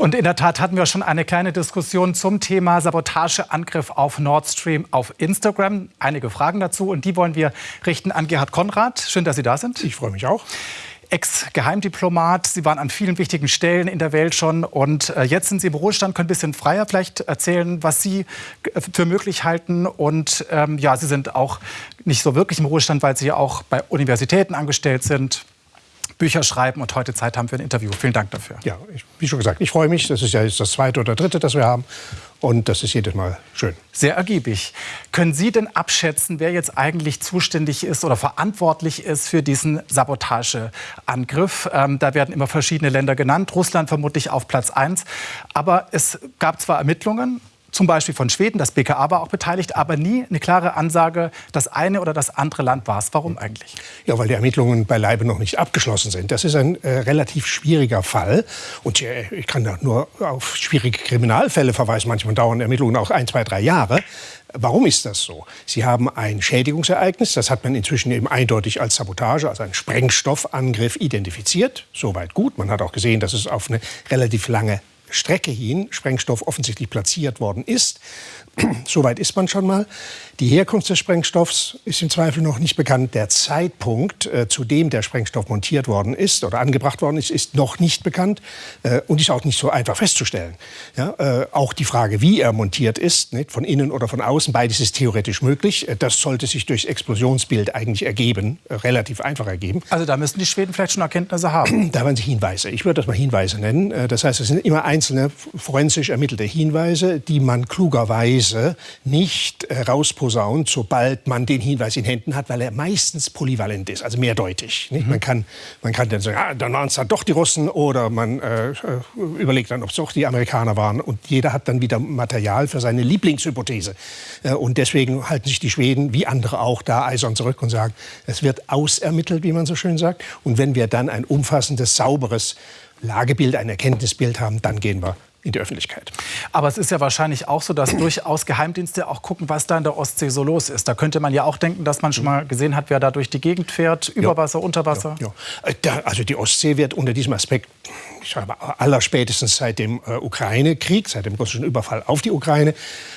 Und in der Tat hatten wir schon eine kleine Diskussion zum Thema Sabotageangriff auf Nord Stream auf Instagram. Einige Fragen dazu und die wollen wir richten an Gerhard Konrad. Schön, dass Sie da sind. Ich freue mich auch. Ex-Geheimdiplomat. Sie waren an vielen wichtigen Stellen in der Welt schon und äh, jetzt sind Sie im Ruhestand, können ein bisschen freier vielleicht erzählen, was Sie äh, für möglich halten. Und ähm, ja, Sie sind auch nicht so wirklich im Ruhestand, weil Sie auch bei Universitäten angestellt sind. Bücher schreiben und heute Zeit haben für ein Interview. Vielen Dank dafür. Ja, ich, wie schon gesagt, ich freue mich. Das ist ja jetzt das zweite oder dritte, das wir haben. Und das ist jedes Mal schön. Sehr ergiebig. Können Sie denn abschätzen, wer jetzt eigentlich zuständig ist oder verantwortlich ist für diesen Sabotageangriff? Ähm, da werden immer verschiedene Länder genannt, Russland vermutlich auf Platz 1. Aber es gab zwar Ermittlungen, zum Beispiel von Schweden, das BKA war auch beteiligt, aber nie eine klare Ansage, das eine oder das andere Land war es. Warum eigentlich? Ja, weil die Ermittlungen beileibe noch nicht abgeschlossen sind. Das ist ein äh, relativ schwieriger Fall. Und äh, ich kann da nur auf schwierige Kriminalfälle verweisen. Manchmal dauern Ermittlungen auch ein, zwei, drei Jahre. Warum ist das so? Sie haben ein Schädigungsereignis, das hat man inzwischen eben eindeutig als Sabotage, also einen Sprengstoffangriff identifiziert. Soweit gut. Man hat auch gesehen, dass es auf eine relativ lange Strecke hin Sprengstoff offensichtlich platziert worden ist. Soweit ist man schon mal. Die Herkunft des Sprengstoffs ist im Zweifel noch nicht bekannt. Der Zeitpunkt, äh, zu dem der Sprengstoff montiert worden ist oder angebracht worden ist, ist noch nicht bekannt äh, und ist auch nicht so einfach festzustellen. Ja, äh, auch die Frage, wie er montiert ist, nicht, von innen oder von außen, beides ist theoretisch möglich. Äh, das sollte sich durchs Explosionsbild eigentlich ergeben, äh, relativ einfach ergeben. Also da müssten die Schweden vielleicht schon Erkenntnisse haben. Da waren sie Hinweise. Ich würde das mal Hinweise nennen. Äh, das heißt, es sind immer einzelne forensisch ermittelte Hinweise, die man klugerweise nicht rausposaunt, sobald man den Hinweis in Händen hat, weil er meistens polyvalent ist, also mehrdeutig. Mhm. Man, kann, man kann dann sagen, ah, dann waren es dann doch die Russen oder man äh, überlegt dann, ob es doch die Amerikaner waren. Und jeder hat dann wieder Material für seine Lieblingshypothese. Äh, und deswegen halten sich die Schweden, wie andere auch, da eisern zurück und sagen, es wird ausermittelt, wie man so schön sagt. Und wenn wir dann ein umfassendes, sauberes Lagebild, ein Erkenntnisbild haben, dann gehen wir in die Öffentlichkeit. Aber es ist ja wahrscheinlich auch so, dass durchaus Geheimdienste auch gucken, was da in der Ostsee so los ist. Da könnte man ja auch denken, dass man schon mal gesehen hat, wer da durch die Gegend fährt, über Wasser, unter Wasser. Ja, ja. Äh, also die Ostsee wird unter diesem Aspekt ich sage mal, allerspätestens seit dem äh, Ukraine-Krieg, seit dem russischen Überfall auf die Ukraine,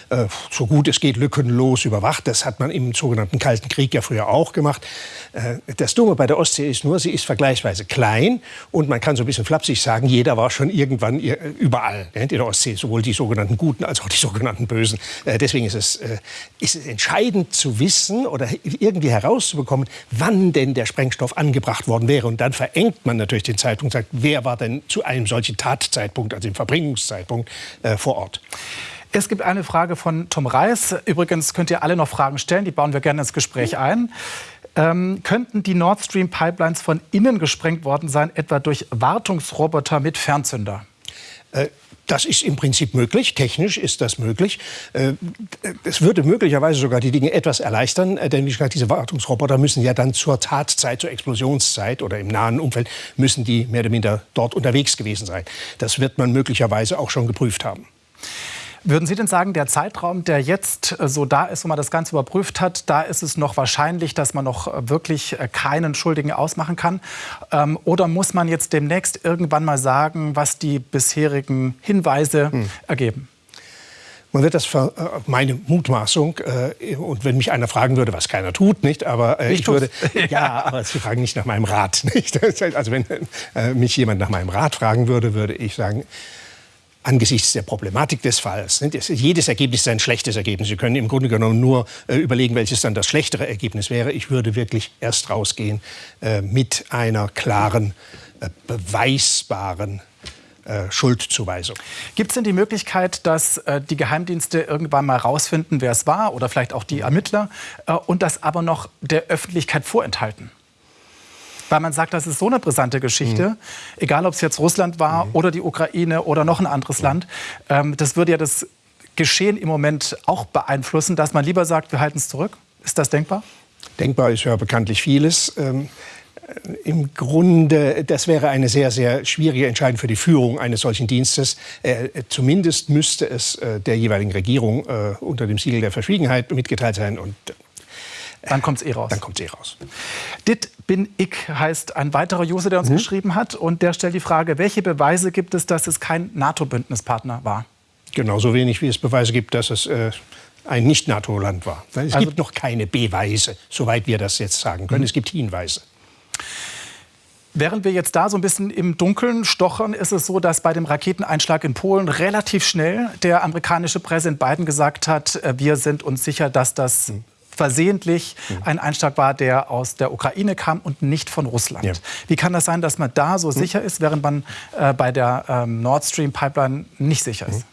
äh, so gut es geht lückenlos überwacht. Das hat man im sogenannten Kalten Krieg ja früher auch gemacht. Äh, das Dumme bei der Ostsee ist nur, sie ist vergleichsweise klein und man kann so ein bisschen flapsig sagen, jeder war schon irgendwann überall in der Ostsee, sowohl die sogenannten Guten als auch die sogenannten Bösen. Äh, deswegen ist es, äh, ist es entscheidend zu wissen oder irgendwie herauszubekommen, wann denn der Sprengstoff angebracht worden wäre. Und dann verengt man natürlich den Zeitpunkt und sagt, wer war denn zu einem solchen Tatzeitpunkt, also dem Verbringungszeitpunkt, äh, vor Ort. Es gibt eine Frage von Tom Reis. Übrigens könnt ihr alle noch Fragen stellen, die bauen wir gerne ins Gespräch ein. Ähm, könnten die Nord Stream Pipelines von innen gesprengt worden sein, etwa durch Wartungsroboter mit Fernzünder? Äh, das ist im Prinzip möglich, technisch ist das möglich. Äh, es würde möglicherweise sogar die Dinge etwas erleichtern, äh, denn wie gesagt, diese Wartungsroboter müssen ja dann zur Tatzeit, zur Explosionszeit oder im nahen Umfeld, müssen die mehr oder minder dort unterwegs gewesen sein. Das wird man möglicherweise auch schon geprüft haben. Würden Sie denn sagen, der Zeitraum, der jetzt äh, so da ist, wo man das Ganze überprüft hat, da ist es noch wahrscheinlich, dass man noch äh, wirklich äh, keinen Schuldigen ausmachen kann? Ähm, oder muss man jetzt demnächst irgendwann mal sagen, was die bisherigen Hinweise hm. ergeben? Man wird das, meine Mutmaßung, und wenn mich einer fragen würde, was keiner tut, nicht, aber ich, ich würde, ja, aber Sie fragen nicht nach meinem Rat, nicht? Also wenn mich jemand nach meinem Rat fragen würde, würde ich sagen, angesichts der Problematik des Falls. Jedes Ergebnis ist ein schlechtes Ergebnis. Sie können im Grunde genommen nur äh, überlegen, welches dann das schlechtere Ergebnis wäre. Ich würde wirklich erst rausgehen äh, mit einer klaren, äh, beweisbaren Schuldzuweisung. Gibt es denn die Möglichkeit, dass die Geheimdienste irgendwann mal herausfinden, wer es war oder vielleicht auch die Ermittler und das aber noch der Öffentlichkeit vorenthalten? Weil man sagt, das ist so eine brisante Geschichte, mhm. egal ob es jetzt Russland war mhm. oder die Ukraine oder noch ein anderes mhm. Land. Ähm, das würde ja das Geschehen im Moment auch beeinflussen, dass man lieber sagt, wir halten es zurück. Ist das denkbar? Denkbar ist ja bekanntlich vieles. Ähm äh, im Grunde, das wäre eine sehr, sehr schwierige Entscheidung für die Führung eines solchen Dienstes. Äh, zumindest müsste es äh, der jeweiligen Regierung äh, unter dem Siegel der Verschwiegenheit mitgeteilt sein. Und Dann kommt es eh raus. Dann kommt es eh raus. Dit bin ich heißt ein weiterer User, der uns mhm. geschrieben hat. Und der stellt die Frage, welche Beweise gibt es, dass es kein NATO-Bündnispartner war? Genauso wenig, wie es Beweise gibt, dass es äh, ein Nicht-NATO-Land war. Es also, gibt noch keine Beweise, soweit wir das jetzt sagen können. Mhm. Es gibt Hinweise. Während wir jetzt da so ein bisschen im Dunkeln stochern, ist es so, dass bei dem Raketeneinschlag in Polen relativ schnell der amerikanische Präsident Biden gesagt hat, äh, wir sind uns sicher, dass das mhm. Versehentlich mhm. ein Einschlag war, der aus der Ukraine kam und nicht von Russland. Ja. Wie kann das sein, dass man da so mhm. sicher ist, während man äh, bei der ähm, Nord Stream Pipeline nicht sicher ist?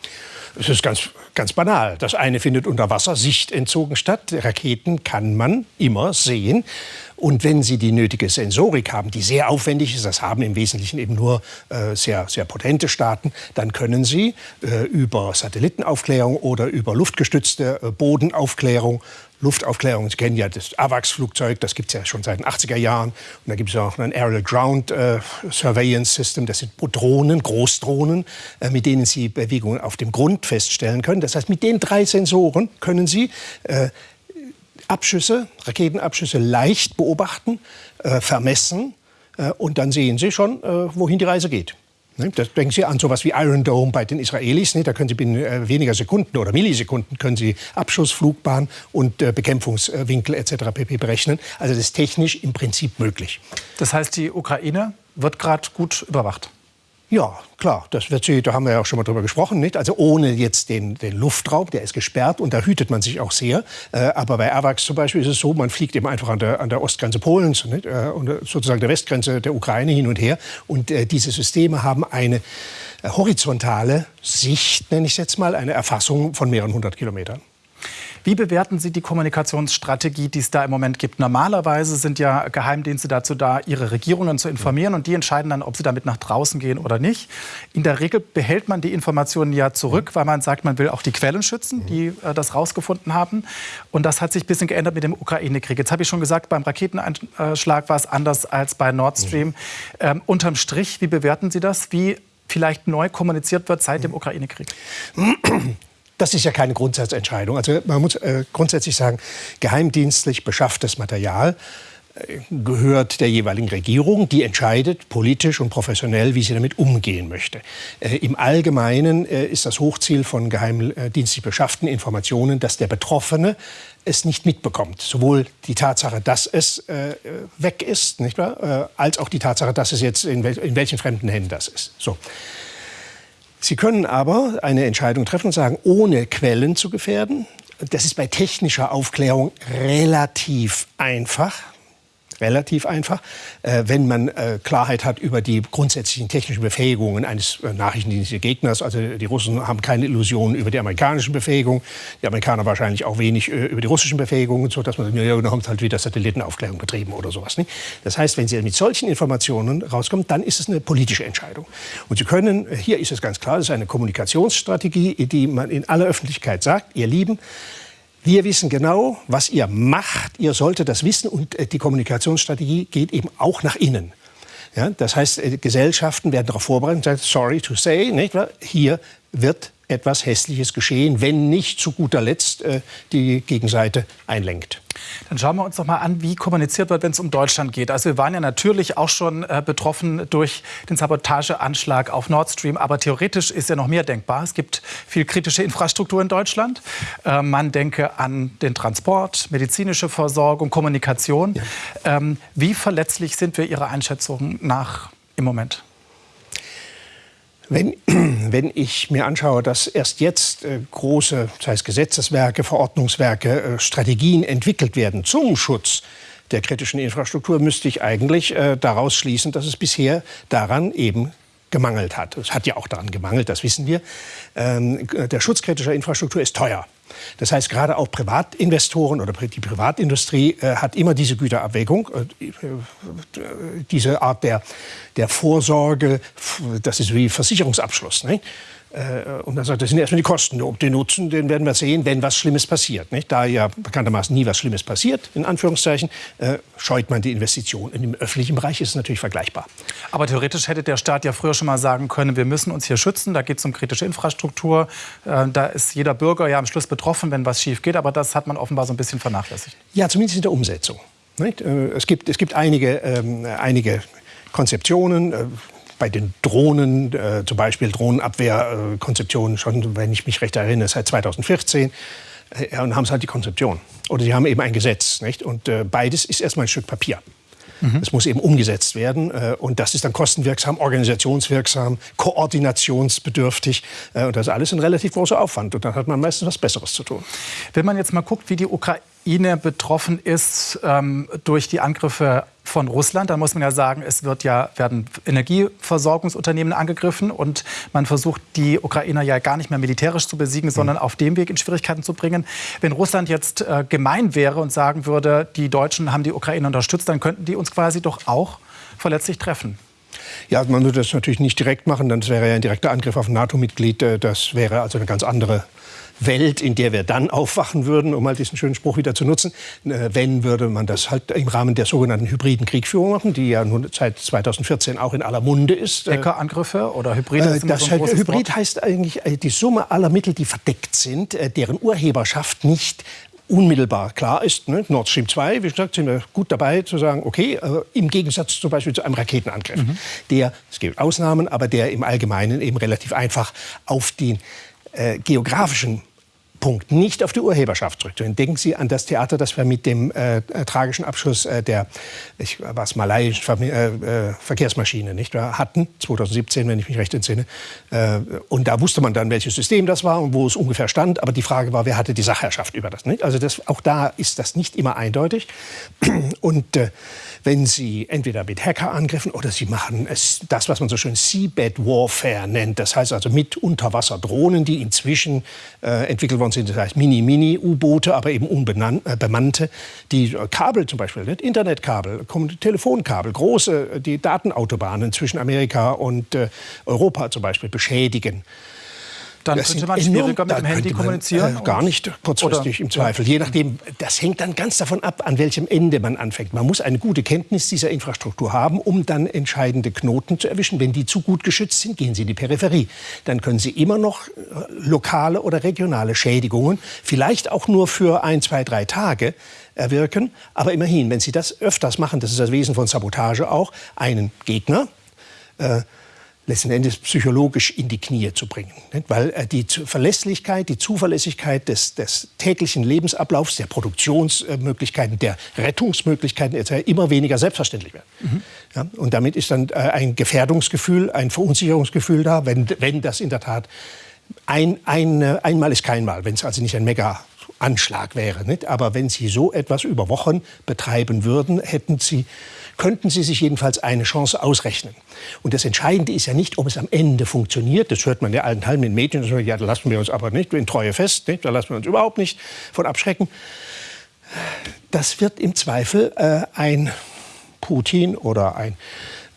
Es ist ganz, ganz banal. Das eine findet unter Wasser Sicht entzogen statt. Raketen kann man immer sehen. Und wenn Sie die nötige Sensorik haben, die sehr aufwendig ist, das haben im Wesentlichen eben nur äh, sehr, sehr potente Staaten, dann können Sie äh, über Satellitenaufklärung oder über luftgestützte äh, Bodenaufklärung Luftaufklärung. Sie kennen ja das AVAX-Flugzeug, das gibt es ja schon seit den 80er Jahren. Und da gibt es auch ein Aerial Ground äh, Surveillance System. Das sind Drohnen, Großdrohnen, äh, mit denen Sie Bewegungen auf dem Grund feststellen können. Das heißt, mit den drei Sensoren können Sie äh, Abschüsse, Raketenabschüsse leicht beobachten, äh, vermessen äh, und dann sehen Sie schon, äh, wohin die Reise geht. Ne, das denken Sie an sowas wie Iron Dome bei den Israelis. Ne? Da können Sie binnen weniger Sekunden oder Millisekunden können Sie Abschuss, Flugbahn und Bekämpfungswinkel etc. pp. berechnen. Also das ist technisch im Prinzip möglich. Das heißt, die Ukraine wird gerade gut überwacht. Ja, klar, das wird sie, da haben wir ja auch schon mal drüber gesprochen, nicht? Also ohne jetzt den, den Luftraum, der ist gesperrt und da hütet man sich auch sehr. Äh, aber bei AWACS zum Beispiel ist es so, man fliegt eben einfach an der, an der Ostgrenze Polens nicht? Äh, und sozusagen der Westgrenze der Ukraine hin und her. Und äh, diese Systeme haben eine äh, horizontale Sicht, nenne ich es jetzt mal, eine Erfassung von mehreren hundert Kilometern. Wie bewerten Sie die Kommunikationsstrategie, die es da im Moment gibt? Normalerweise sind ja Geheimdienste dazu da, ihre Regierungen zu informieren und die entscheiden dann, ob sie damit nach draußen gehen oder nicht. In der Regel behält man die Informationen ja zurück, weil man sagt, man will auch die Quellen schützen, die äh, das rausgefunden haben. Und das hat sich ein bisschen geändert mit dem Ukraine-Krieg. Jetzt habe ich schon gesagt, beim Raketeneinschlag war es anders als bei Nord Stream. Ähm, unterm Strich, wie bewerten Sie das? Wie vielleicht neu kommuniziert wird seit dem Ukraine-Krieg? Das ist ja keine Grundsatzentscheidung. Also man muss äh, grundsätzlich sagen, geheimdienstlich beschafftes Material äh, gehört der jeweiligen Regierung, die entscheidet politisch und professionell, wie sie damit umgehen möchte. Äh, Im Allgemeinen äh, ist das Hochziel von geheimdienstlich beschafften Informationen, dass der Betroffene es nicht mitbekommt. Sowohl die Tatsache, dass es äh, weg ist, nicht wahr? Äh, als auch die Tatsache, dass es jetzt in, wel in welchen fremden Händen das ist. So. Sie können aber eine Entscheidung treffen und sagen, ohne Quellen zu gefährden. Das ist bei technischer Aufklärung relativ einfach relativ einfach, äh, wenn man äh, Klarheit hat über die grundsätzlichen technischen Befähigungen eines äh, nachrichtendienstlichen Gegners. Also die Russen haben keine Illusionen über die amerikanischen Befähigungen, die Amerikaner wahrscheinlich auch wenig äh, über die russischen Befähigungen, so dass man ja, da kommt halt wieder Satellitenaufklärung betrieben oder sowas. Nicht? Das heißt, wenn Sie mit solchen Informationen rauskommen, dann ist es eine politische Entscheidung. Und Sie können, hier ist es ganz klar, das ist eine Kommunikationsstrategie, die man in aller Öffentlichkeit sagt, ihr Lieben, wir wissen genau, was ihr macht. Ihr solltet das wissen. Und äh, die Kommunikationsstrategie geht eben auch nach innen. Ja, das heißt, äh, Gesellschaften werden darauf vorbereitet und sagen, sorry to say, nicht hier wird etwas Hässliches geschehen, wenn nicht zu guter Letzt äh, die Gegenseite einlenkt. Dann schauen wir uns doch mal an, wie kommuniziert wird, wenn es um Deutschland geht. Also wir waren ja natürlich auch schon äh, betroffen durch den Sabotageanschlag auf Nord Stream, aber theoretisch ist ja noch mehr denkbar. Es gibt viel kritische Infrastruktur in Deutschland. Äh, man denke an den Transport, medizinische Versorgung, Kommunikation. Ja. Ähm, wie verletzlich sind wir Ihrer Einschätzung nach im Moment? Wenn, wenn ich mir anschaue, dass erst jetzt äh, große, das heißt Gesetzeswerke, Verordnungswerke, äh, Strategien entwickelt werden zum Schutz der kritischen Infrastruktur, müsste ich eigentlich äh, daraus schließen, dass es bisher daran eben gemangelt hat. Es hat ja auch daran gemangelt, das wissen wir. Ähm, der Schutz kritischer Infrastruktur ist teuer. Das heißt, gerade auch Privatinvestoren oder die Privatindustrie äh, hat immer diese Güterabwägung, äh, äh, diese Art der, der Vorsorge, das ist wie Versicherungsabschluss. Nicht? Äh, und dann sagt, das sind erstmal die Kosten. Ob den Nutzen, den werden wir sehen, wenn was Schlimmes passiert. Nicht? Da ja bekanntermaßen nie was Schlimmes passiert, in Anführungszeichen, äh, scheut man die Investition. Und Im öffentlichen Bereich ist es natürlich vergleichbar. Aber theoretisch hätte der Staat ja früher schon mal sagen können, wir müssen uns hier schützen, da geht es um kritische Infrastruktur, äh, da ist jeder Bürger ja am Schluss betroffen betroffen, wenn was schief geht. Aber das hat man offenbar so ein bisschen vernachlässigt. Ja, zumindest in der Umsetzung. Nicht? Äh, es, gibt, es gibt einige, ähm, einige Konzeptionen. Äh, bei den Drohnen, äh, zum Beispiel Drohnenabwehrkonzeptionen, schon, wenn ich mich recht erinnere, seit 2014. Äh, und haben sie halt die Konzeption. Oder sie haben eben ein Gesetz. Nicht? Und äh, beides ist erstmal ein Stück Papier. Mhm. Es muss eben umgesetzt werden. Äh, und das ist dann kostenwirksam, organisationswirksam, koordinationsbedürftig. Äh, und das ist alles ein relativ großer Aufwand. Und dann hat man meistens was Besseres zu tun. Wenn man jetzt mal guckt, wie die Ukraine betroffen ist ähm, durch die Angriffe von Russland, dann muss man ja sagen, es wird ja, werden Energieversorgungsunternehmen angegriffen und man versucht, die Ukrainer ja gar nicht mehr militärisch zu besiegen, sondern mhm. auf dem Weg in Schwierigkeiten zu bringen. Wenn Russland jetzt äh, gemein wäre und sagen würde, die Deutschen haben die Ukraine unterstützt, dann könnten die uns quasi doch auch verletzlich treffen. Ja, man würde das natürlich nicht direkt machen, dann wäre ja ein direkter Angriff auf ein NATO-Mitglied. Äh, das wäre also eine ganz andere Welt, in der wir dann aufwachen würden, um mal diesen schönen Spruch wieder zu nutzen. Äh, wenn, würde man das halt im Rahmen der sogenannten hybriden Kriegführung machen, die ja nun seit 2014 auch in aller Munde ist. Äh, Hackerangriffe oder Hybride? Äh, das so Hybrid Wort. heißt eigentlich die Summe aller Mittel, die verdeckt sind, deren Urheberschaft nicht unmittelbar klar ist. Ne? Nord Stream 2, wie gesagt, sind wir gut dabei zu sagen, okay, äh, im Gegensatz zum Beispiel zu einem Raketenangriff, mhm. der, es gibt Ausnahmen, aber der im Allgemeinen eben relativ einfach auf den äh, geografischen Punkt nicht auf die Urheberschaft zurückzuführen. Denken Sie an das Theater, das wir mit dem äh, äh tragischen Abschluss äh, der ich, was malaiischen Ver äh, äh, Verkehrsmaschine nicht wahr, hatten, 2017, wenn ich mich recht entsinne. Äh, und da wusste man dann, welches System das war und wo es ungefähr stand. Aber die Frage war, wer hatte die Sachherrschaft über das? Nicht? Also das, auch da ist das nicht immer eindeutig. Und wenn Sie entweder mit Hackerangriffen oder Sie machen es, das, was man so schön Seabed Warfare nennt, das heißt also mit Unterwasserdrohnen, die inzwischen entwickelt worden Plattformen sind, das heißt Mini-Mini-U-Boote, aber eben unbemannte, äh, die äh, Kabel zum Beispiel, nicht? Internetkabel, Telefonkabel, große äh, die Datenautobahnen zwischen Amerika und äh, Europa zum Beispiel beschädigen. Dann das könnte man schwieriger mit dem Handy kommunizieren? Äh, gar nicht kurzfristig Oder? im Zweifel. Je nachdem, das hängt dann ganz davon ab, an welchem Ende man anfängt. Man muss eine gute Kenntnis dieser Infrastruktur haben, um dann entscheidende Knoten zu erwischen. Wenn die zu gut geschützt sind, gehen Sie in die Peripherie. Dann können Sie immer noch äh, lokale oder regionale Schädigungen, vielleicht auch nur für ein, zwei, drei Tage, erwirken. Aber immerhin, wenn Sie das öfters machen, das ist das Wesen von Sabotage auch, einen Gegner, äh, letzten Endes psychologisch in die Knie zu bringen. Weil äh, die Verlässlichkeit, die Zuverlässigkeit des, des täglichen Lebensablaufs, der Produktionsmöglichkeiten, der Rettungsmöglichkeiten etc. immer weniger selbstverständlich werden. Mhm. Ja, und damit ist dann äh, ein Gefährdungsgefühl, ein Verunsicherungsgefühl da, wenn, wenn das in der Tat ein, ein, äh, einmal ist kein Mal, wenn es also nicht ein mega Anschlag wäre. Nicht? Aber wenn Sie so etwas über Wochen betreiben würden, hätten Sie, könnten Sie sich jedenfalls eine Chance ausrechnen. Und das Entscheidende ist ja nicht, ob es am Ende funktioniert. Das hört man ja allen Teilen in Medien. Ja, da lassen wir uns aber nicht in Treue fest. Nicht? Da lassen wir uns überhaupt nicht von abschrecken. Das wird im Zweifel äh, ein Putin oder ein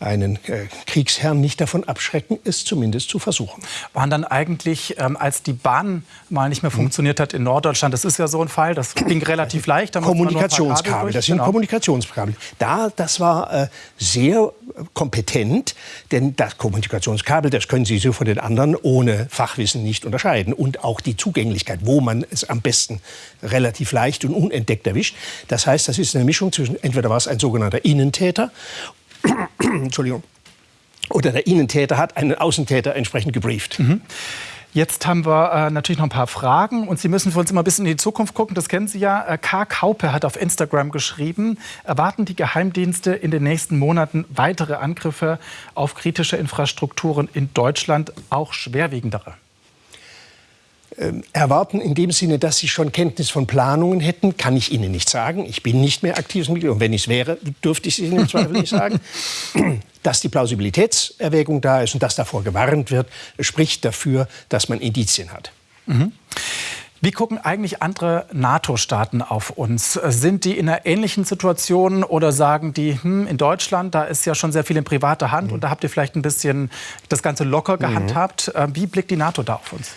einen äh, Kriegsherrn nicht davon abschrecken, es zumindest zu versuchen. Waren dann eigentlich, ähm, als die Bahn mal nicht mehr hm. funktioniert hat in Norddeutschland, das ist ja so ein Fall, das ging relativ leicht. Kommunikationskabel, das sind genau. Kommunikationskabel. Da, das war äh, sehr kompetent, denn das Kommunikationskabel, das können Sie so von den anderen ohne Fachwissen nicht unterscheiden. Und auch die Zugänglichkeit, wo man es am besten relativ leicht und unentdeckt erwischt. Das heißt, das ist eine Mischung zwischen, entweder war es ein sogenannter Innentäter Entschuldigung, oder der Innentäter hat einen Außentäter entsprechend gebrieft. Mhm. Jetzt haben wir äh, natürlich noch ein paar Fragen und Sie müssen für uns immer ein bisschen in die Zukunft gucken. Das kennen Sie ja. Äh, K. Kaupe hat auf Instagram geschrieben, erwarten die Geheimdienste in den nächsten Monaten weitere Angriffe auf kritische Infrastrukturen in Deutschland, auch schwerwiegendere? Ähm, erwarten in dem Sinne, dass Sie schon Kenntnis von Planungen hätten, kann ich Ihnen nicht sagen. Ich bin nicht mehr aktives Mitglied und wenn ich es wäre, dürfte ich es Ihnen im Zweifel nicht sagen. Dass die Plausibilitätserwägung da ist und dass davor gewarnt wird, spricht dafür, dass man Indizien hat. Mhm. Wie gucken eigentlich andere NATO-Staaten auf uns? Sind die in einer ähnlichen Situation oder sagen die, hm, in Deutschland, da ist ja schon sehr viel in privater Hand mhm. und da habt ihr vielleicht ein bisschen das Ganze locker mhm. gehandhabt. Mhm. Wie blickt die NATO da auf uns?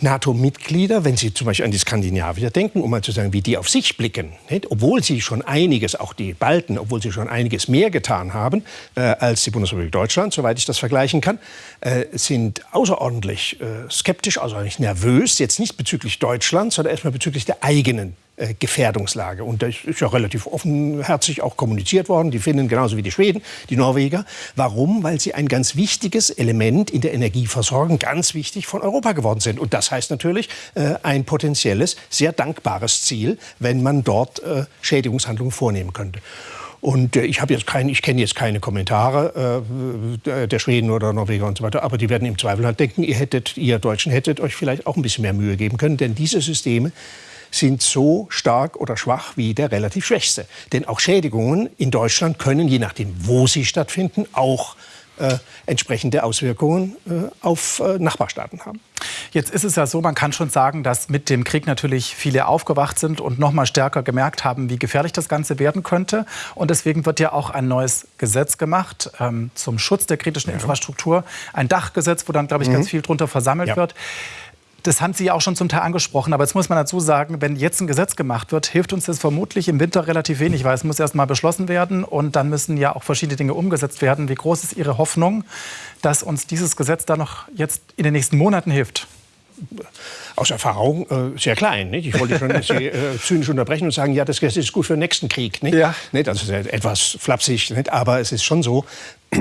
NATO-Mitglieder, wenn Sie zum Beispiel an die Skandinavier denken, um mal zu sagen, wie die auf sich blicken, nicht? obwohl sie schon einiges, auch die Balten, obwohl sie schon einiges mehr getan haben äh, als die Bundesrepublik Deutschland, soweit ich das vergleichen kann, äh, sind außerordentlich äh, skeptisch, außerordentlich nervös, jetzt nicht bezüglich Deutschlands, sondern erstmal bezüglich der eigenen Gefährdungslage. Und das ist ja relativ offenherzig auch kommuniziert worden, die Finnen genauso wie die Schweden, die Norweger. Warum? Weil sie ein ganz wichtiges Element in der Energieversorgung, ganz wichtig von Europa geworden sind. Und das heißt natürlich äh, ein potenzielles, sehr dankbares Ziel, wenn man dort äh, Schädigungshandlungen vornehmen könnte. Und äh, ich habe jetzt kein, ich kenne jetzt keine Kommentare äh, der Schweden oder Norweger und so weiter, aber die werden im Zweifel halt denken, ihr hättet, ihr Deutschen hättet euch vielleicht auch ein bisschen mehr Mühe geben können, denn diese Systeme sind so stark oder schwach wie der relativ schwächste. Denn auch Schädigungen in Deutschland können, je nachdem, wo sie stattfinden, auch äh, entsprechende Auswirkungen äh, auf äh, Nachbarstaaten haben. Jetzt ist es ja so, man kann schon sagen, dass mit dem Krieg natürlich viele aufgewacht sind und noch mal stärker gemerkt haben, wie gefährlich das Ganze werden könnte. Und deswegen wird ja auch ein neues Gesetz gemacht ähm, zum Schutz der kritischen ja. Infrastruktur. Ein Dachgesetz, wo dann, glaube ich, mhm. ganz viel drunter versammelt ja. wird. Das haben Sie ja auch schon zum Teil angesprochen. Aber jetzt muss man dazu sagen, wenn jetzt ein Gesetz gemacht wird, hilft uns das vermutlich im Winter relativ wenig, weil es muss erst mal beschlossen werden und dann müssen ja auch verschiedene Dinge umgesetzt werden. Wie groß ist Ihre Hoffnung, dass uns dieses Gesetz da noch jetzt in den nächsten Monaten hilft? aus Erfahrung äh, sehr klein. Nicht? Ich wollte schon Sie äh, zynisch unterbrechen und sagen, ja, das Gesetz ist gut für den nächsten Krieg. Nicht? Ja. Nicht? Also etwas flapsig, nicht? aber es ist schon so,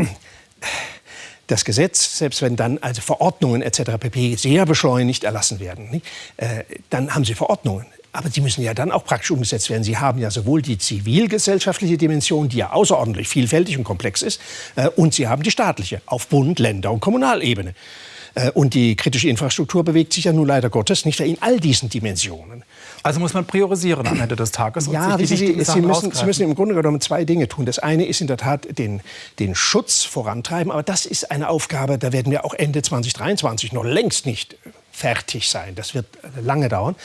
das Gesetz, selbst wenn dann also Verordnungen etc. pp. sehr beschleunigt erlassen werden, äh, dann haben Sie Verordnungen. Aber die müssen ja dann auch praktisch umgesetzt werden. Sie haben ja sowohl die zivilgesellschaftliche Dimension, die ja außerordentlich vielfältig und komplex ist, äh, und Sie haben die staatliche auf Bund, Länder und Kommunalebene. Äh, und die kritische Infrastruktur bewegt sich ja nun leider Gottes nicht in all diesen Dimensionen. Also muss man priorisieren am Ende des Tages. ja, Sie, Sie, müssen, Sie, müssen, im Grunde genommen zwei Dinge tun. Das eine ist in der Tat den, den Schutz vorantreiben, aber das ist eine Aufgabe, da werden wir auch Ende 2023 noch längst nicht fertig sein. Das wird lange dauern.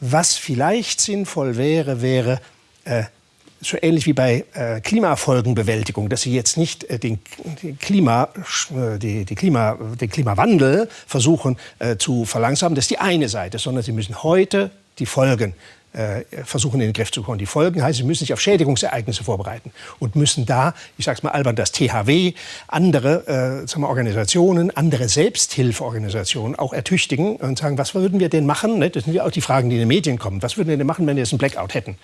Was vielleicht sinnvoll wäre, wäre äh, so ähnlich wie bei äh, Klimafolgenbewältigung, dass Sie jetzt nicht äh, den, den, Klima, äh, die, die Klima, den Klimawandel versuchen äh, zu verlangsamen. Das ist die eine Seite, sondern Sie müssen heute die Folgen äh, versuchen in den Griff zu bekommen. Die Folgen heißt, sie müssen sich auf Schädigungsereignisse vorbereiten und müssen da, ich sage es mal albern, das THW, andere äh, sagen wir, Organisationen, andere Selbsthilfeorganisationen auch ertüchtigen und sagen, was würden wir denn machen? Ne? Das sind ja auch die Fragen, die in den Medien kommen. Was würden wir denn machen, wenn wir jetzt einen Blackout hätten?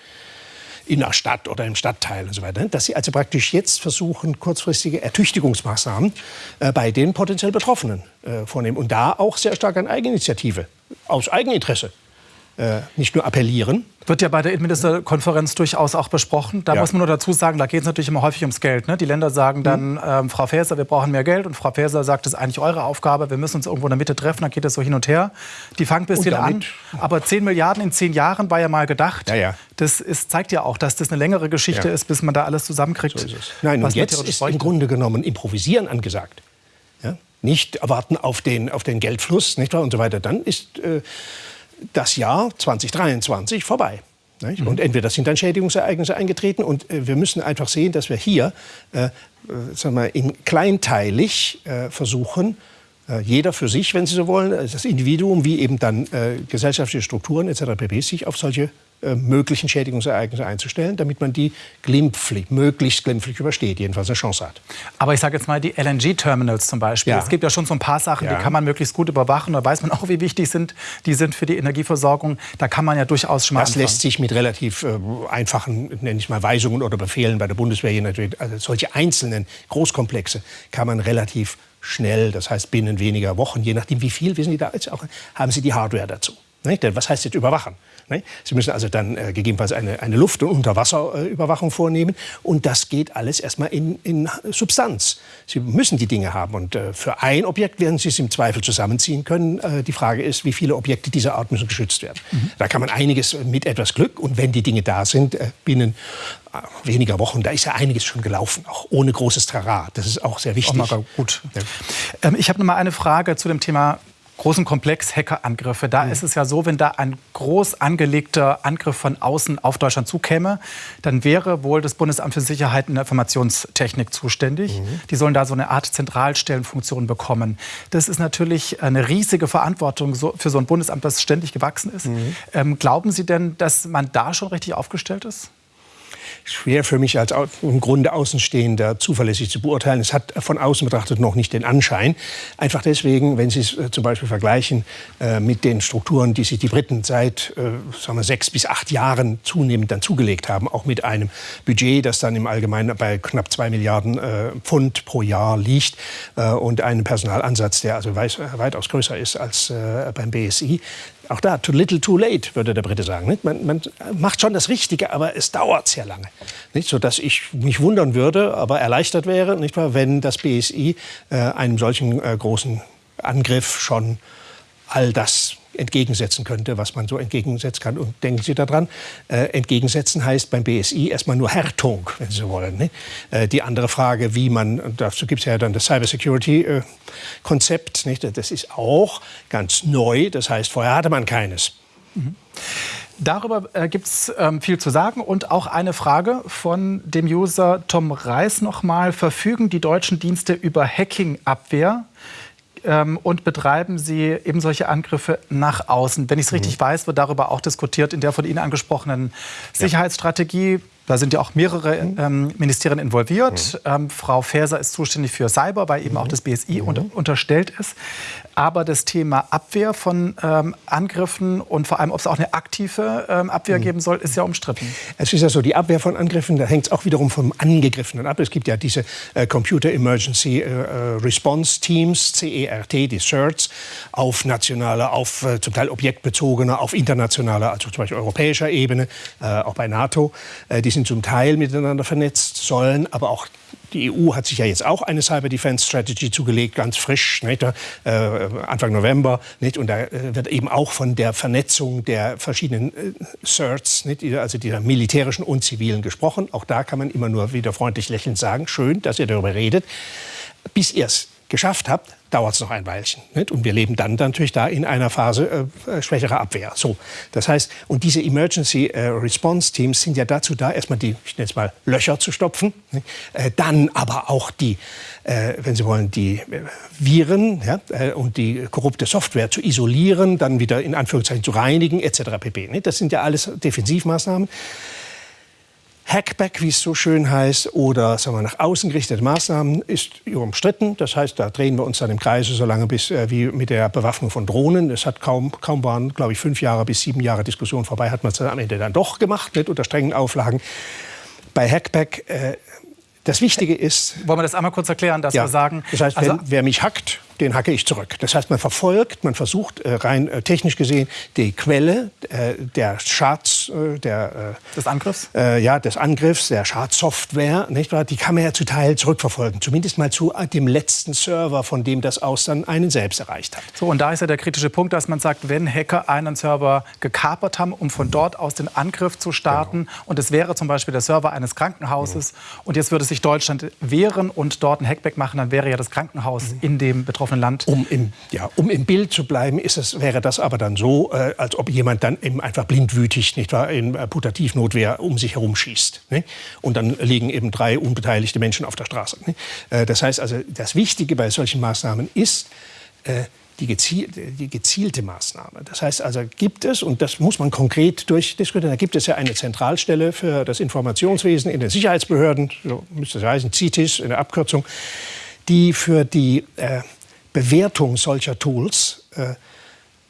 In der Stadt oder im Stadtteil und so weiter. Dass sie also praktisch jetzt versuchen, kurzfristige Ertüchtigungsmaßnahmen äh, bei den potenziell Betroffenen äh, vornehmen. Und da auch sehr stark an Eigeninitiative, aus Eigeninteresse äh, nicht nur appellieren. Wird ja bei der Innenministerkonferenz durchaus auch besprochen. Da ja. muss man nur dazu sagen, da geht es natürlich immer häufig ums Geld. Ne? Die Länder sagen dann, mhm. ähm, Frau Faeser, wir brauchen mehr Geld. Und Frau Faeser sagt, das ist eigentlich eure Aufgabe, wir müssen uns irgendwo in der Mitte treffen. Dann geht das so hin und her. Die fangen ein bisschen an. Aber 10 Milliarden in 10 Jahren war ja mal gedacht. Ja, ja. Das ist, zeigt ja auch, dass das eine längere Geschichte ist, bis man da alles zusammenkriegt. So Nein, und jetzt ist im Grunde genommen Improvisieren angesagt. Nicht erwarten auf den, auf den Geldfluss nicht wahr? und so weiter. Dann ist... Äh, das Jahr 2023 vorbei. Mhm. Und entweder sind dann Schädigungsereignisse eingetreten und äh, wir müssen einfach sehen, dass wir hier äh, äh sagen wir, in kleinteilig äh, versuchen, äh, jeder für sich, wenn Sie so wollen, das Individuum wie eben dann äh, gesellschaftliche Strukturen etc. pp. sich auf solche äh, möglichen Schädigungsereignisse einzustellen, damit man die glimpflich, möglichst glimpflich übersteht, jedenfalls eine Chance hat. Aber ich sage jetzt mal die LNG-Terminals zum Beispiel. Ja. Es gibt ja schon so ein paar Sachen, ja. die kann man möglichst gut überwachen. Da weiß man auch, wie wichtig sind, die sind für die Energieversorgung. Da kann man ja durchaus schon mal Das anfangen. lässt sich mit relativ äh, einfachen, nenne ich mal, Weisungen oder Befehlen bei der Bundeswehr hier natürlich, also solche einzelnen Großkomplexe kann man relativ schnell, das heißt binnen weniger Wochen, je nachdem wie viel, wissen Sie da jetzt auch, haben Sie die Hardware dazu. Nicht? Was heißt jetzt überwachen? Sie müssen also dann äh, gegebenenfalls eine, eine Luft- und Unterwasserüberwachung vornehmen. Und das geht alles erstmal in, in Substanz. Sie müssen die Dinge haben. Und äh, für ein Objekt werden Sie es im Zweifel zusammenziehen können. Äh, die Frage ist, wie viele Objekte dieser Art müssen geschützt werden. Mhm. Da kann man einiges mit etwas Glück. Und wenn die Dinge da sind, binnen weniger Wochen, da ist ja einiges schon gelaufen, auch ohne großes Trara. Das ist auch sehr wichtig. Oh, gut. Ja. Ähm, ich habe noch mal eine Frage zu dem Thema großen Komplex Hackerangriffe. Da mhm. ist es ja so, wenn da ein groß angelegter Angriff von außen auf Deutschland zukäme, dann wäre wohl das Bundesamt für Sicherheit in der Informationstechnik zuständig. Mhm. Die sollen da so eine Art Zentralstellenfunktion bekommen. Das ist natürlich eine riesige Verantwortung für so ein Bundesamt, das ständig gewachsen ist. Mhm. Ähm, glauben Sie denn, dass man da schon richtig aufgestellt ist? Schwer für mich als im Grunde Außenstehender zuverlässig zu beurteilen. Es hat von außen betrachtet noch nicht den Anschein. Einfach deswegen, wenn Sie es äh, zum Beispiel vergleichen äh, mit den Strukturen, die sich die Briten seit äh, sagen wir, sechs bis acht Jahren zunehmend dann zugelegt haben, auch mit einem Budget, das dann im Allgemeinen bei knapp zwei Milliarden Pfund pro Jahr liegt und einem Personalansatz, der also weitaus größer ist als beim BSI, auch da, too little, too late, würde der Brite sagen. Man, man, macht schon das Richtige, aber es dauert sehr lange. Nicht? Sodass ich mich wundern würde, aber erleichtert wäre, nicht wahr, wenn das BSI äh, einem solchen äh, großen Angriff schon all das entgegensetzen könnte, was man so entgegensetzen kann. Und denken Sie daran, äh, entgegensetzen heißt beim BSI erstmal nur Härtung, wenn Sie wollen. Ne? Äh, die andere Frage, wie man, dazu gibt es ja dann das Cybersecurity-Konzept, äh, das ist auch ganz neu, das heißt, vorher hatte man keines. Mhm. Darüber äh, gibt es ähm, viel zu sagen und auch eine Frage von dem User Tom Reis nochmal. Verfügen die deutschen Dienste über Hacking-Abwehr? Ähm, und betreiben sie eben solche Angriffe nach außen. Wenn ich es richtig mhm. weiß, wird darüber auch diskutiert in der von Ihnen angesprochenen Sicherheitsstrategie. Da sind ja auch mehrere mhm. ähm, Ministerien involviert. Mhm. Ähm, Frau Faeser ist zuständig für Cyber, weil eben mhm. auch das BSI mhm. unter, unterstellt ist. Aber das Thema Abwehr von ähm, Angriffen und vor allem, ob es auch eine aktive ähm, Abwehr mhm. geben soll, ist ja umstritten. Es ist ja so, die Abwehr von Angriffen, da hängt es auch wiederum vom Angegriffenen ab. Es gibt ja diese äh, Computer Emergency äh, äh Response Teams, CERT, die CERTs, auf nationaler, auf äh, zum Teil objektbezogener, auf internationaler, also zum Beispiel europäischer Ebene, äh, auch bei NATO. Äh, die sind zum Teil miteinander vernetzt, sollen aber auch die EU hat sich ja jetzt auch eine Cyber Defense Strategy zugelegt, ganz frisch, nicht, äh, Anfang November. Nicht, und da äh, wird eben auch von der Vernetzung der verschiedenen äh, CERTs, nicht, also dieser militärischen und zivilen, gesprochen. Auch da kann man immer nur wieder freundlich lächelnd sagen, schön, dass ihr darüber redet. Bis ihr es geschafft habt, dauert es noch ein Weilchen. Nicht? Und wir leben dann natürlich da in einer Phase äh, äh, schwächerer Abwehr. So, das heißt, und diese Emergency äh, Response Teams sind ja dazu da, erstmal die, ich nenne es mal, Löcher zu stopfen, äh, dann aber auch die, äh, wenn Sie wollen, die äh, Viren ja, und die korrupte Software zu isolieren, dann wieder in Anführungszeichen zu reinigen, etc. pp. Nicht? Das sind ja alles Defensivmaßnahmen. Hackback, wie es so schön heißt, oder sagen wir, nach außen gerichtete Maßnahmen ist umstritten. Das heißt, da drehen wir uns dann im Kreise so lange bis äh, wie mit der Bewaffnung von Drohnen. Es hat kaum, kaum waren, glaube ich, fünf Jahre bis sieben Jahre Diskussion vorbei, hat man es am Ende dann doch gemacht, nicht unter strengen Auflagen. Bei Hackback äh, das Wichtige ist. Wollen wir das einmal kurz erklären, dass ja, wir sagen. Das heißt, also, wenn, wer mich hackt, den hacke ich zurück. Das heißt, man verfolgt, man versucht äh, rein äh, technisch gesehen die Quelle äh, der Schadens, der, des Angriffs, ja, des Angriffs, der Schadsoftware, nicht wahr? Die kann man ja zu Teil zurückverfolgen, zumindest mal zu dem letzten Server, von dem das aus dann einen selbst erreicht hat. So und da ist ja der kritische Punkt, dass man sagt, wenn Hacker einen Server gekapert haben, um von dort aus den Angriff zu starten, genau. und es wäre zum Beispiel der Server eines Krankenhauses, mhm. und jetzt würde sich Deutschland wehren und dort ein Hackback machen, dann wäre ja das Krankenhaus mhm. in dem betroffenen betroffenen Land. Um im, ja, um im Bild zu bleiben, ist es, wäre das aber dann so, äh, als ob jemand dann eben einfach blindwütig nicht wahr, in äh, Putativnotwehr um sich herum schießt. Ne? Und dann liegen eben drei unbeteiligte Menschen auf der Straße. Ne? Äh, das heißt also, das Wichtige bei solchen Maßnahmen ist, äh, die, gezielte, die gezielte Maßnahme. Das heißt also, gibt es, und das muss man konkret durchdiskutieren, da gibt es ja eine Zentralstelle für das Informationswesen in den Sicherheitsbehörden, so müsste es heißen, CITIS in der Abkürzung, die für die äh, Bewertung solcher Tools äh,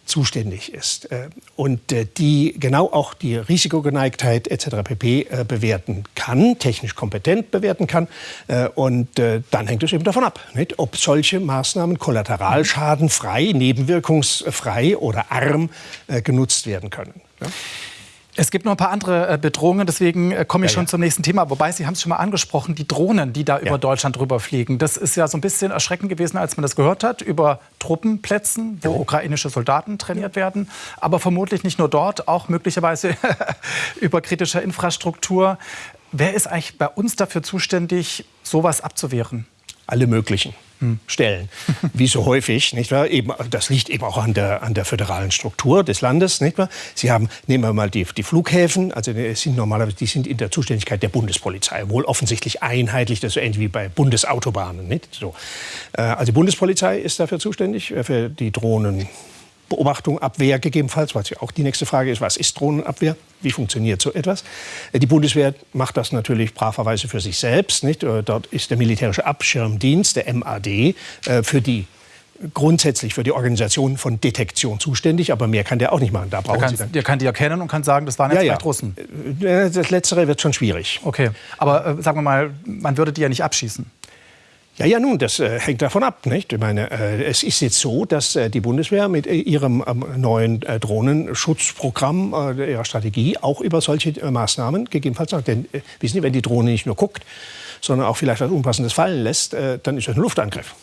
zuständig ist äh, und äh, die genau auch die Risikogeneigtheit etc. pp. Äh, bewerten kann, technisch kompetent bewerten kann. Äh, und äh, dann hängt es eben davon ab, nicht, ob solche Maßnahmen kollateralschadenfrei, nebenwirkungsfrei oder arm genutzt werden können. Ja? Es gibt noch ein paar andere äh, Bedrohungen, deswegen äh, komme ich ja, schon ja. zum nächsten Thema. Wobei, Sie haben es schon mal angesprochen, die Drohnen, die da ja. über Deutschland drüber fliegen. Das ist ja so ein bisschen erschreckend gewesen, als man das gehört hat, über Truppenplätzen, wo ukrainische Soldaten trainiert werden. Aber vermutlich nicht nur dort, auch möglicherweise über kritische Infrastruktur. Wer ist eigentlich bei uns dafür zuständig, sowas abzuwehren? Alle möglichen. Stellen, wie so häufig, nicht wahr? Eben, das liegt eben auch an der, an der föderalen Struktur des Landes, nicht wahr? Sie haben, nehmen wir mal die, die Flughäfen, also die sind normalerweise, die sind in der Zuständigkeit der Bundespolizei, wohl offensichtlich einheitlich, das ist so ähnlich wie bei Bundesautobahnen, nicht? So. Äh, also die Bundespolizei ist dafür zuständig, äh, für die Drohnen. Beobachtung, Abwehr gegebenenfalls, weil ja auch die nächste Frage ist, was ist Drohnenabwehr? Wie funktioniert so etwas? Äh, die Bundeswehr macht das natürlich braverweise für sich selbst. Nicht? Äh, dort ist der militärische Abschirmdienst, der MAD, äh, für die grundsätzlich für die Organisation von Detektion zuständig, aber mehr kann der auch nicht machen. Da brauchen der, kann, Sie dann der kann die erkennen und kann sagen, das waren jetzt ja, ja. Russen. Das Letztere wird schon schwierig. Okay, aber äh, sagen wir mal, man würde die ja nicht abschießen. Ja, ja, nun, das äh, hängt davon ab. Nicht? Ich meine, äh, es ist jetzt so, dass äh, die Bundeswehr mit äh, ihrem ähm, neuen äh, Drohnenschutzprogramm, äh, ihrer Strategie, auch über solche Maßnahmen gegebenenfalls sagt. Denn wissen Sie, wenn die Drohne nicht nur guckt, sondern auch vielleicht was Unpassendes fallen lässt, dann ist das ein Luftangriff.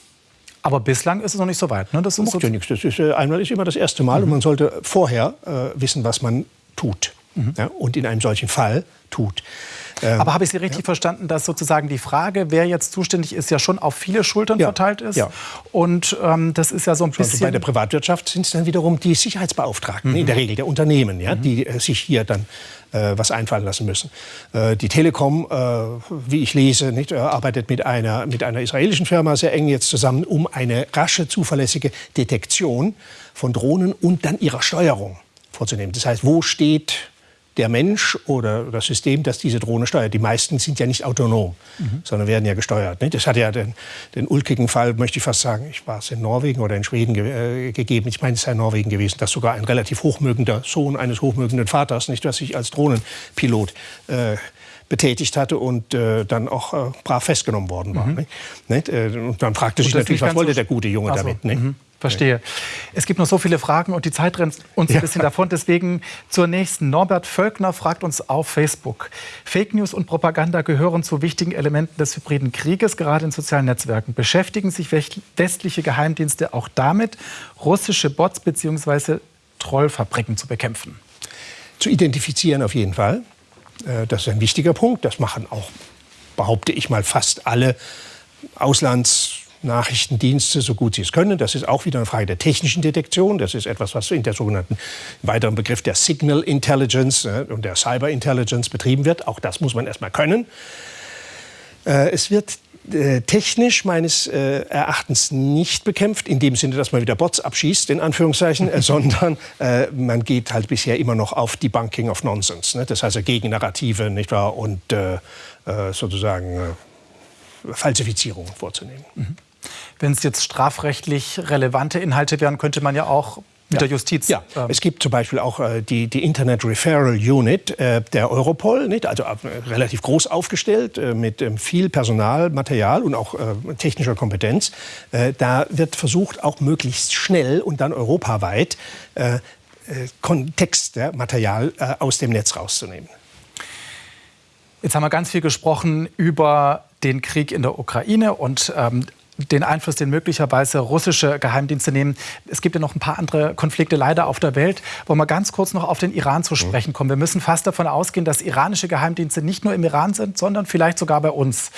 Aber bislang ist es noch nicht so weit. Ne? Das ist so ja nichts. Das ist, einmal ist immer das erste Mal mhm. und man sollte vorher wissen, was man tut. Mhm. Ja, und in einem solchen Fall tut. Ähm, Aber habe ich Sie richtig ja. verstanden, dass sozusagen die Frage, wer jetzt zuständig ist, ja schon auf viele Schultern ja. verteilt ist? Ja. Und ähm, das ist ja so ein bisschen... Also bei der Privatwirtschaft sind es dann wiederum die Sicherheitsbeauftragten, mhm. in der Regel der Unternehmen, ja, mhm. die äh, sich hier dann äh, was einfallen lassen müssen. Äh, die Telekom, äh, wie ich lese, nicht, arbeitet mit einer, mit einer israelischen Firma sehr eng jetzt zusammen, um eine rasche, zuverlässige Detektion von Drohnen und dann ihrer Steuerung vorzunehmen. Das heißt, wo steht der Mensch oder das System, das diese Drohne steuert. Die meisten sind ja nicht autonom, mhm. sondern werden ja gesteuert. Ne? Das hat ja den, den, ulkigen Fall, möchte ich fast sagen, ich war es in Norwegen oder in Schweden ge äh, gegeben, ich meine, es sei in Norwegen gewesen, dass sogar ein relativ hochmögender Sohn eines hochmögenden Vaters, nicht, was sich als Drohnenpilot äh, betätigt hatte und äh, dann auch äh, brav festgenommen worden war. Mhm. Äh, und dann fragte sich natürlich, was wollte der gute Junge so. damit? Mhm. Verstehe. Es gibt noch so viele Fragen und die Zeit rennt uns ein bisschen davon. Deswegen zur nächsten. Norbert Völkner fragt uns auf Facebook. Fake News und Propaganda gehören zu wichtigen Elementen des hybriden Krieges, gerade in sozialen Netzwerken. Beschäftigen sich westliche Geheimdienste auch damit, russische Bots bzw. Trollfabriken zu bekämpfen? Zu identifizieren auf jeden Fall. Äh, das ist ein wichtiger Punkt. Das machen auch, behaupte ich mal, fast alle Auslands- Nachrichtendienste, so gut sie es können. Das ist auch wieder eine Frage der technischen Detektion. Das ist etwas, was in der sogenannten weiteren Begriff der Signal Intelligence äh, und der Cyber Intelligence betrieben wird. Auch das muss man erstmal können. Äh, es wird äh, technisch meines äh, Erachtens nicht bekämpft, in dem Sinne, dass man wieder Bots abschießt, in Anführungszeichen, sondern äh, man geht halt bisher immer noch auf Debunking of Nonsense. Ne? Das heißt also Gegennarrative nicht wahr? und sozusagen Falsifizierungen vorzunehmen. Mhm. Wenn es jetzt strafrechtlich relevante Inhalte wären, könnte man ja auch mit ja. der Justiz. Ja, ähm. es gibt zum Beispiel auch äh, die, die Internet Referral Unit äh, der Europol, nicht? also äh, relativ groß aufgestellt äh, mit ähm, viel Personal, Material und auch äh, technischer Kompetenz. Äh, da wird versucht, auch möglichst schnell und dann europaweit Kontextmaterial aus dem Netz rauszunehmen. Jetzt haben wir ganz viel gesprochen über den Krieg in der Ukraine und ähm, den Einfluss, den möglicherweise russische Geheimdienste nehmen. Es gibt ja noch ein paar andere Konflikte leider auf der Welt. Wollen wir ganz kurz noch auf den Iran zu sprechen kommen. Wir müssen fast davon ausgehen, dass iranische Geheimdienste nicht nur im Iran sind, sondern vielleicht sogar bei uns.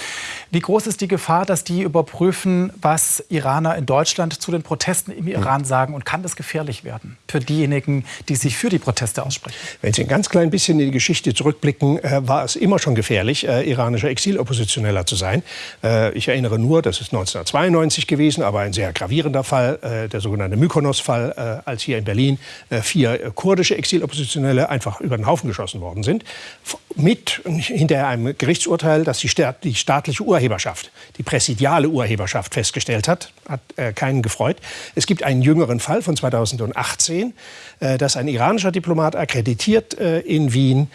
Wie groß ist die Gefahr, dass die überprüfen, was Iraner in Deutschland zu den Protesten im Iran sagen? Und kann das gefährlich werden für diejenigen, die sich für die Proteste aussprechen? Wenn Sie ein ganz klein bisschen in die Geschichte zurückblicken, äh, war es immer schon gefährlich, äh, iranischer Exiloppositioneller zu sein. Äh, ich erinnere nur, das ist 1920 1992 gewesen, aber ein sehr gravierender Fall, äh, der sogenannte Mykonos-Fall, äh, als hier in Berlin äh, vier äh, kurdische Exiloppositionelle einfach über den Haufen geschossen worden sind. Mit hinter einem Gerichtsurteil, das die, Staat, die staatliche Urheberschaft, die präsidiale Urheberschaft festgestellt hat, hat äh, keinen gefreut. Es gibt einen jüngeren Fall von 2018, äh, dass ein iranischer Diplomat akkreditiert in Wien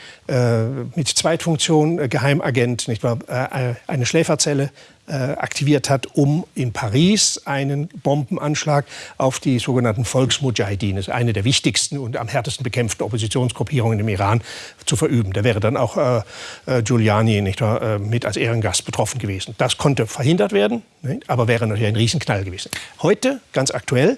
mit Zweitfunktion, Geheimagent, nicht wahr, eine Schläferzelle aktiviert hat, um in Paris einen Bombenanschlag auf die sogenannten Volksmujahideen, ist eine der wichtigsten und am härtesten bekämpften Oppositionsgruppierungen im Iran, zu verüben. Da wäre dann auch äh, äh, Giuliani nicht, äh, mit als Ehrengast betroffen gewesen. Das konnte verhindert werden, nicht? aber wäre natürlich ein Riesenknall gewesen. Heute, ganz aktuell,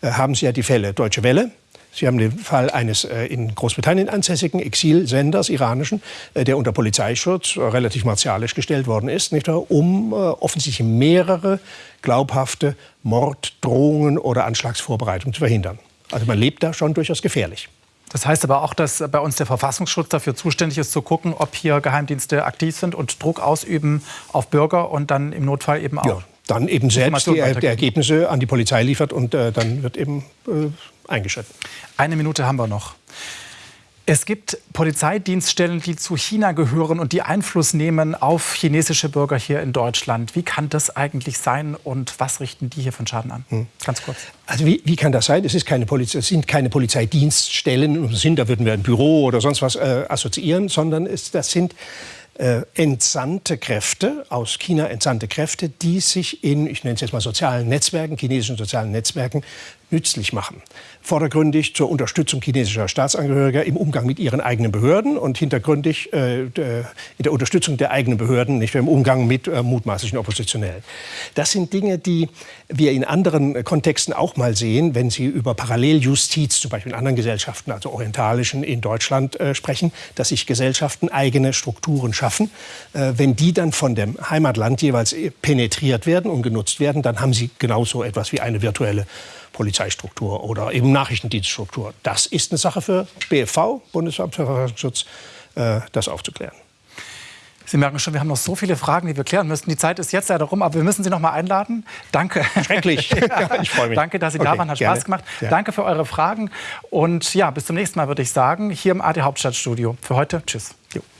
äh, haben Sie ja die Fälle Deutsche Welle, Sie haben den Fall eines äh, in Großbritannien ansässigen Exilsenders, iranischen, äh, der unter Polizeischutz äh, relativ martialisch gestellt worden ist, nicht wahr? um äh, offensichtlich mehrere glaubhafte Morddrohungen oder Anschlagsvorbereitungen zu verhindern. Also man lebt da schon durchaus gefährlich. Das heißt aber auch, dass bei uns der Verfassungsschutz dafür zuständig ist, zu gucken, ob hier Geheimdienste aktiv sind und Druck ausüben auf Bürger und dann im Notfall eben auch. Ja, dann eben selbst die, die, Ergebnisse an die Polizei liefert und äh, dann wird eben äh, eingeschritten. Eine Minute haben wir noch. Es gibt Polizeidienststellen, die zu China gehören und die Einfluss nehmen auf chinesische Bürger hier in Deutschland. Wie kann das eigentlich sein und was richten die hier von Schaden an? Hm. Ganz kurz. Also wie, wie, kann das sein? Es, ist keine Poliz es sind keine Polizeidienststellen, sind, da würden wir ein Büro oder sonst was äh, assoziieren, sondern es, das sind äh, entsandte Kräfte, aus China entsandte Kräfte, die sich in, ich nenne es jetzt mal sozialen Netzwerken, chinesischen sozialen Netzwerken, nützlich machen. Vordergründig zur Unterstützung chinesischer Staatsangehöriger im Umgang mit ihren eigenen Behörden und hintergründig äh, in der Unterstützung der eigenen Behörden, nicht im Umgang mit äh, mutmaßlichen Oppositionellen. Das sind Dinge, die wir in anderen Kontexten auch mal sehen, wenn Sie über Paralleljustiz, zum Beispiel in anderen Gesellschaften, also orientalischen in Deutschland äh, sprechen, dass sich Gesellschaften eigene Strukturen schaffen. Äh, wenn die dann von dem Heimatland jeweils penetriert werden und genutzt werden, dann haben sie genauso etwas wie eine virtuelle Polizeistruktur oder eben Nachrichtendienststruktur. Das ist eine Sache für BFV, Bundesamt für Verfassungsschutz, äh, das aufzuklären. Sie merken schon, wir haben noch so viele Fragen, die wir klären müssen. Die Zeit ist jetzt leider rum, aber wir müssen Sie noch mal einladen. Danke. Schrecklich. ja, ich freue mich. Danke, dass Sie okay, da waren. Hat gerne. Spaß gemacht. Ja. Danke für eure Fragen. Und ja, bis zum nächsten Mal würde ich sagen, hier im AD Hauptstadtstudio. Für heute, tschüss. Jo. Tschüss.